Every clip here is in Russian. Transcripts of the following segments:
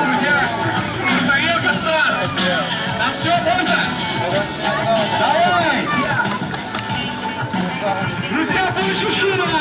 Друзья, нужноедный фарс. Нам все можно? Давай! Друзья, больше шума!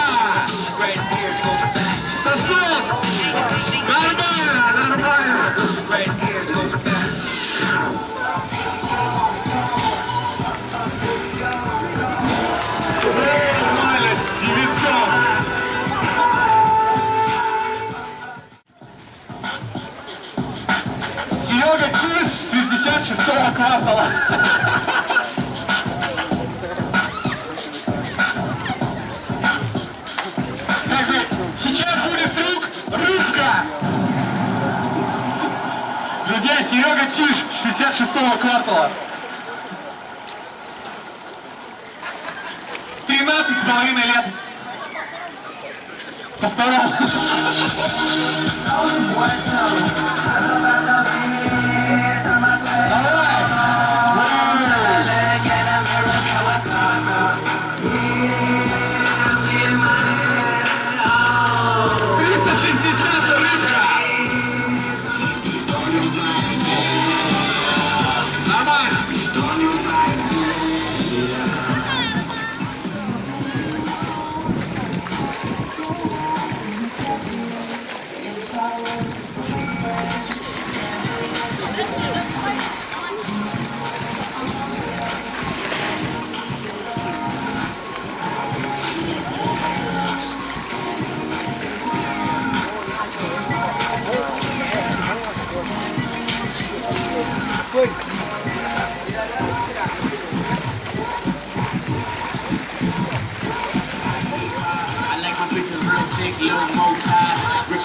Друзья, Серега Чиж, 66-го квартала. 13 с половиной лет. По второму.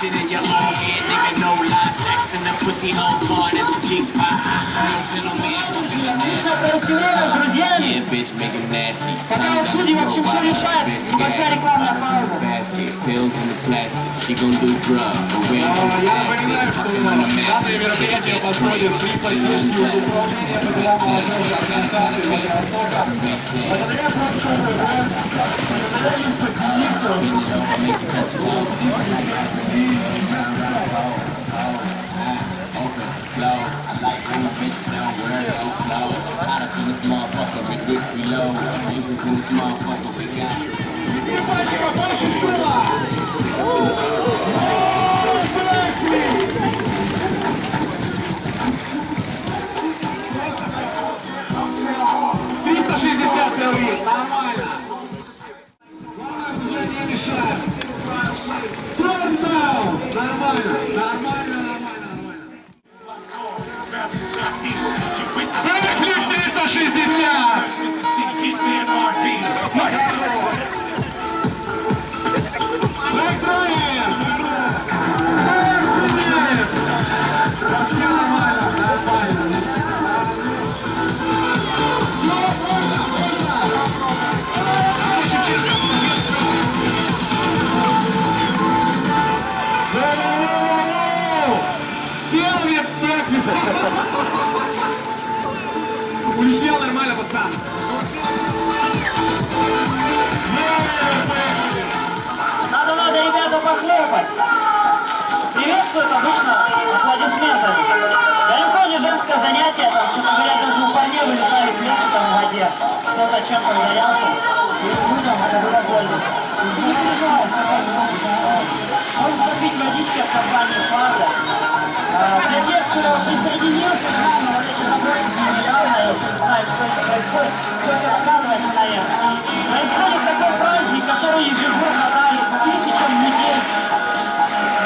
In your armpit, nigga, no lies, Sex in the pussy home part the G spot. No gentleman who do the nasty. Yeah, bitch, make him nasty. Пока у судей, в общем, все решает. Небольшая рекламная пауза. Basket, pills in the plastic. She gon' do drugs, but we ain't gon' Я pass напоминаю, it. что Hopping on the данное massive, мероприятие yeah, that's проходит great. при поддержке Управления федерального молодежи организации «Востока». Благодаря прошлому motherfucker we got. Надо, надо, ребята, похлопать. Приветствуют обычно аплодисментами. Далеко не женское занятие, там, что-то говорят, даже у парней вылетали плечи там в воде. Кто-то чем-то ударялся. И людям это было больно. Можно попить водички от компании «Фаза». Происходит, такой праздник, который ежегодно дарит тысячам людей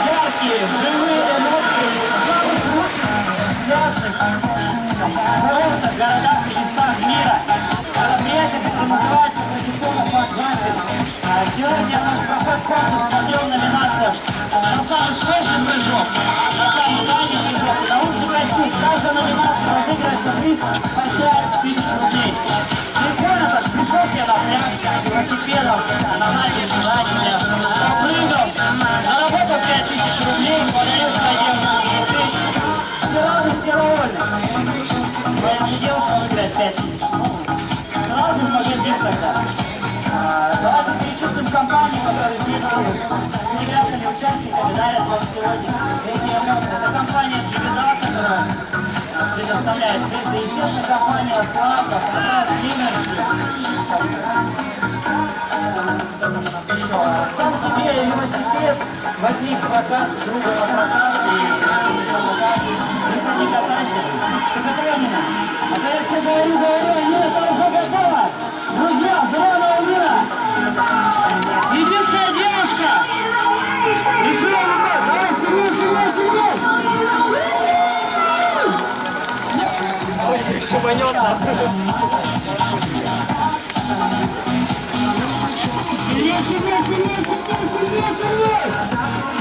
яркие, живые эмоции, самых лучших, ясных, курортах, городах и местах мира. Мероприятие, которое называется традиционно «Факт А Сегодня наш проходит конкурс по трем номинациям. На самый свежий прыжок, на самый дальний прыжок и научный костюм. Каждая номинация разыгрывается приз по 5 тысяч рублей. Ребята, пришел я на пляж, велосипедом, на набережной, прыгал, заработал рублей, подарил своим Все рады, все довольны. Но я не делал, что выиграть 5000. Сразу в тогда. Давайте перечислим компанию, которая здесь с ребятами, участниками дарят вам сегодня эти эмоции. Это компания «Джигида», которая предоставляет цветы. Естественно, компания Славка, Фотограф, Сам себе велосипед возник прокат, друга на прокат, и никто не катайся. Шикотронина. А когда я все говорю, говорю, манется. Сильнее, сильнее, сильнее, сильнее, сильнее, сильнее.